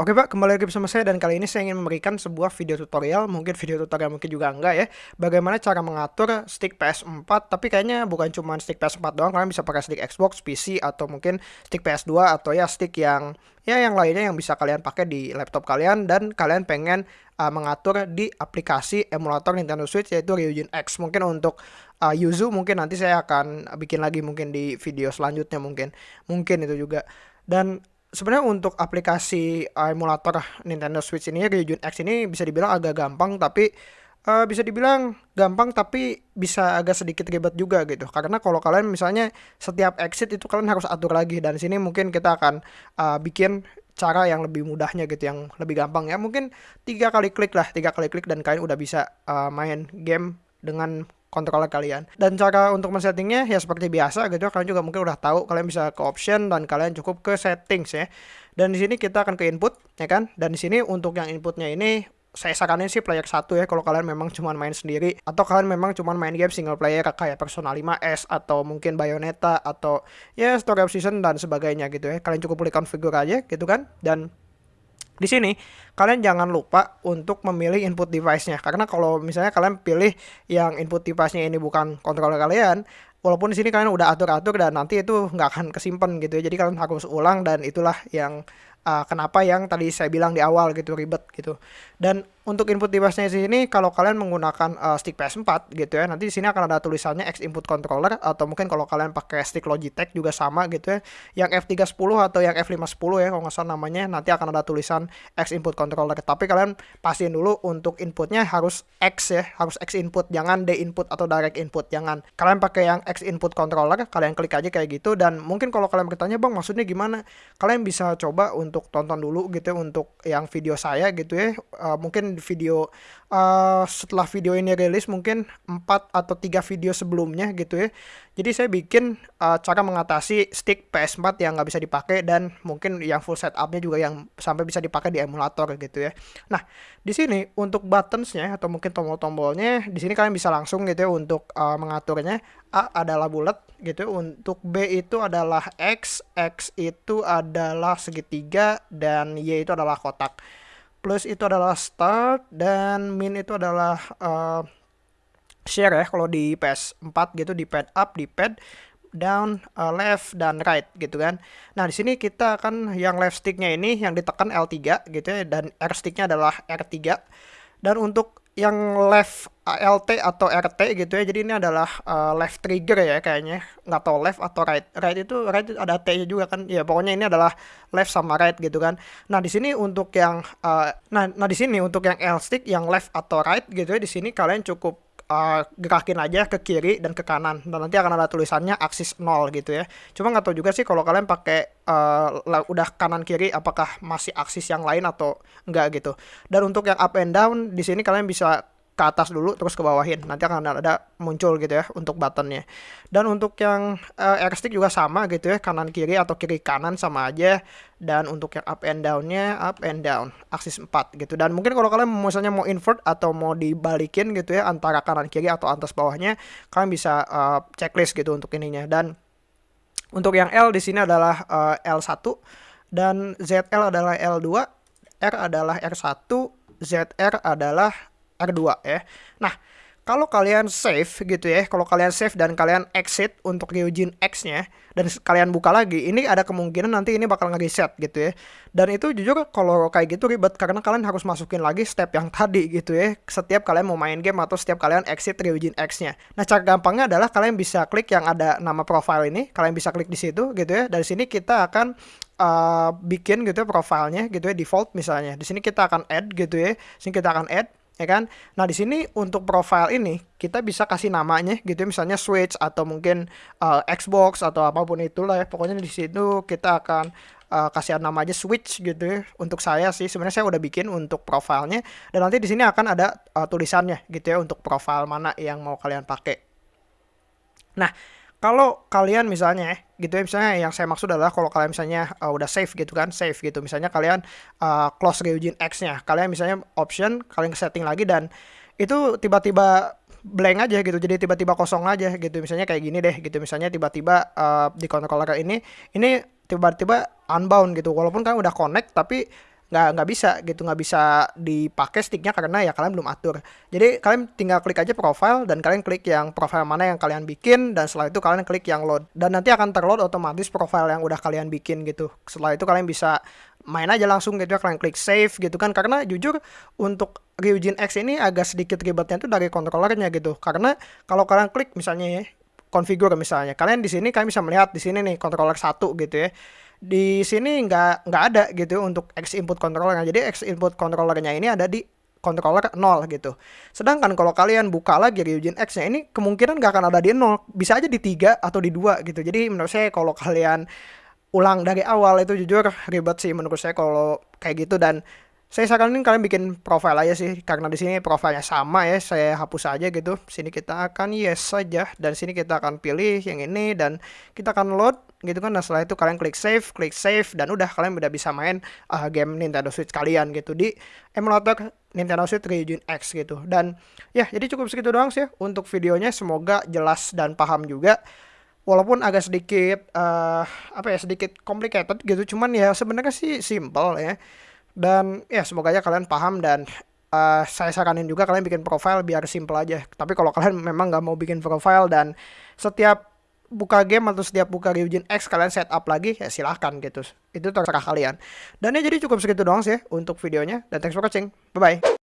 Oke Pak, kembali lagi bersama saya dan kali ini saya ingin memberikan sebuah video tutorial, mungkin video tutorial mungkin juga enggak ya, bagaimana cara mengatur stick PS4, tapi kayaknya bukan cuma stick PS4 doang, kalian bisa pakai stick Xbox, PC, atau mungkin stick PS2, atau ya stick yang ya yang lainnya yang bisa kalian pakai di laptop kalian, dan kalian pengen uh, mengatur di aplikasi emulator Nintendo Switch yaitu Ryujin X. Mungkin untuk uh, Yuzu mungkin nanti saya akan bikin lagi mungkin di video selanjutnya mungkin, mungkin itu juga. Dan sebenarnya untuk aplikasi emulator Nintendo Switch ini Ryujin X ini bisa dibilang agak gampang tapi uh, bisa dibilang gampang tapi bisa agak sedikit ribet juga gitu. Karena kalau kalian misalnya setiap exit itu kalian harus atur lagi dan sini mungkin kita akan uh, bikin cara yang lebih mudahnya gitu yang lebih gampang ya. Mungkin tiga kali klik lah tiga kali klik dan kalian udah bisa uh, main game dengan controller kalian. Dan cara untuk men-settingnya ya seperti biasa gitu. Kalian juga mungkin udah tahu. Kalian bisa ke option dan kalian cukup ke settings ya. Dan di sini kita akan ke input ya kan. Dan di sini untuk yang inputnya ini saya saranin sih player satu ya kalau kalian memang cuma main sendiri atau kalian memang cuma main game single player kayak Persona 5S atau mungkin Bayonetta atau ya Story of Season dan sebagainya gitu ya. Kalian cukup pilih configure aja gitu kan. Dan di sini kalian jangan lupa untuk memilih input device-nya karena kalau misalnya kalian pilih yang input device-nya ini bukan controller kalian, walaupun di sini kalian udah atur-atur dan nanti itu nggak akan kesimpan gitu ya. Jadi kalian harus ulang dan itulah yang uh, kenapa yang tadi saya bilang di awal gitu ribet gitu. Dan untuk input device-nya di sini kalau kalian menggunakan uh, stick PS4 gitu ya, nanti di sini akan ada tulisannya X input controller atau mungkin kalau kalian pakai stick Logitech juga sama gitu ya. Yang F310 atau yang F510 ya kalau nggak salah namanya nanti akan ada tulisan X input controller. Tapi kalian pastiin dulu untuk inputnya harus X ya, harus X input, jangan D input atau direct input, jangan. Kalian pakai yang X input controller, kalian klik aja kayak gitu dan mungkin kalau kalian bertanya, "Bang, maksudnya gimana?" Kalian bisa coba untuk tonton dulu gitu ya, untuk yang video saya gitu ya. Uh, mungkin video uh, setelah video ini rilis mungkin 4 atau 3 video sebelumnya gitu ya. Jadi saya bikin uh, cara mengatasi stick PS4 yang nggak bisa dipakai dan mungkin yang full setupnya juga yang sampai bisa dipakai di emulator gitu ya. Nah di sini untuk buttonsnya atau mungkin tombol-tombolnya di sini kalian bisa langsung gitu ya untuk uh, mengaturnya. A adalah bulat gitu untuk B itu adalah X, X itu adalah segitiga dan Y itu adalah kotak plus itu adalah start dan min itu adalah uh, share ya kalau di PS4 gitu di pad up di pad down uh, left dan right gitu kan. Nah di sini kita akan yang left sticknya ini yang ditekan L3 gitu ya dan R sticknya adalah R3 dan untuk yang left LT atau RT gitu ya. Jadi ini adalah uh, left trigger ya kayaknya. Nggak tahu left atau right. Right itu right ada T-nya juga kan. Ya pokoknya ini adalah left sama right gitu kan. Nah, di sini untuk yang uh, nah nah di sini untuk yang L stick yang left atau right gitu ya di sini kalian cukup uh, gerakin aja ke kiri dan ke kanan dan nanti akan ada tulisannya aksis 0 gitu ya cuma nggak tahu juga sih kalau kalian pakai uh, udah kanan kiri apakah masih aksis yang lain atau enggak gitu dan untuk yang up and down di sini kalian bisa ke atas dulu terus ke bawahin. Nanti akan ada muncul gitu ya untuk buttonnya. Dan untuk yang uh, air stick juga sama gitu ya kanan kiri atau kiri kanan sama aja. Dan untuk yang up and downnya up and down aksis 4 gitu. Dan mungkin kalau kalian misalnya mau invert atau mau dibalikin gitu ya antara kanan kiri atau atas bawahnya kalian bisa uh, checklist gitu untuk ininya. Dan untuk yang L di sini adalah uh, L1 dan ZL adalah L2 R adalah R1 ZR adalah R2 ya. Nah, kalau kalian save gitu ya, kalau kalian save dan kalian exit untuk Ryujin X-nya dan kalian buka lagi, ini ada kemungkinan nanti ini bakal nge-reset gitu ya. Dan itu jujur kalau kayak gitu ribet karena kalian harus masukin lagi step yang tadi gitu ya. Setiap kalian mau main game atau setiap kalian exit Ryujin X-nya. Nah, cara gampangnya adalah kalian bisa klik yang ada nama profile ini, kalian bisa klik di situ gitu ya. Dari sini kita akan uh, bikin gitu ya profilnya gitu ya default misalnya. Di sini kita akan add gitu ya. Sini kita akan add ya kan? Nah, di sini untuk profile ini kita bisa kasih namanya gitu misalnya Switch atau mungkin uh, Xbox atau apa pun itulah ya. Pokoknya di situ kita akan uh, kasih nama aja Switch gitu ya. Untuk saya sih sebenarnya saya udah bikin untuk profilnya dan nanti di sini akan ada uh, tulisannya gitu ya untuk profile mana yang mau kalian pakai. Nah, kalau kalian misalnya gitu ya misalnya yang saya maksud adalah kalau kalian misalnya uh, udah save gitu kan save gitu. Misalnya kalian uh, close Ryujin X nya. Kalian misalnya option kalian setting lagi dan itu tiba-tiba blank aja gitu. Jadi tiba-tiba kosong aja gitu. Misalnya kayak gini deh gitu. Misalnya tiba-tiba uh, di controller ini ini tiba-tiba unbound gitu. Walaupun kan udah connect tapi nggak nggak bisa gitu nggak bisa dipakai sticknya karena ya kalian belum atur. Jadi kalian tinggal klik aja profile dan kalian klik yang profile mana yang kalian bikin dan setelah itu kalian klik yang load. Dan nanti akan terload otomatis profile yang udah kalian bikin gitu. Setelah itu kalian bisa main aja langsung gitu ya kalian klik save gitu kan. Karena jujur untuk Ryujin X ini agak sedikit ribetnya itu dari kontrolernya gitu. Karena kalau kalian klik misalnya ya configure misalnya. Kalian di sini kalian bisa melihat di sini nih controller satu gitu ya di sini nggak nggak ada gitu untuk X input controllernya. Jadi X input controllernya ini ada di controller 0 gitu. Sedangkan kalau kalian buka lagi Ryujin X-nya ini kemungkinan nggak akan ada di 0, bisa aja di 3 atau di 2 gitu. Jadi menurut saya kalau kalian ulang dari awal itu jujur ribet sih menurut saya kalau kayak gitu dan saya saranin kalian bikin profile aja sih karena di sini profilnya sama ya saya hapus aja gitu sini kita akan yes saja dan sini kita akan pilih yang ini dan kita akan load gitu kan. Nah setelah itu kalian klik save klik save dan udah kalian udah bisa main uh, game Nintendo Switch kalian gitu di emulator Nintendo Switch Region X gitu. Dan ya jadi cukup segitu doang sih untuk videonya. Semoga jelas dan paham juga. Walaupun agak sedikit uh, apa ya sedikit complicated gitu. Cuman ya sebenarnya sih simple ya. Dan ya semoga aja kalian paham dan uh, saya saranin juga kalian bikin profile biar simple aja. Tapi kalau kalian memang nggak mau bikin profile dan setiap buka game atau setiap buka Ryujin X kalian setup lagi ya silahkan gitu. Itu terserah kalian. Dan ya jadi cukup segitu doang sih untuk videonya dan thanks for watching. Bye bye.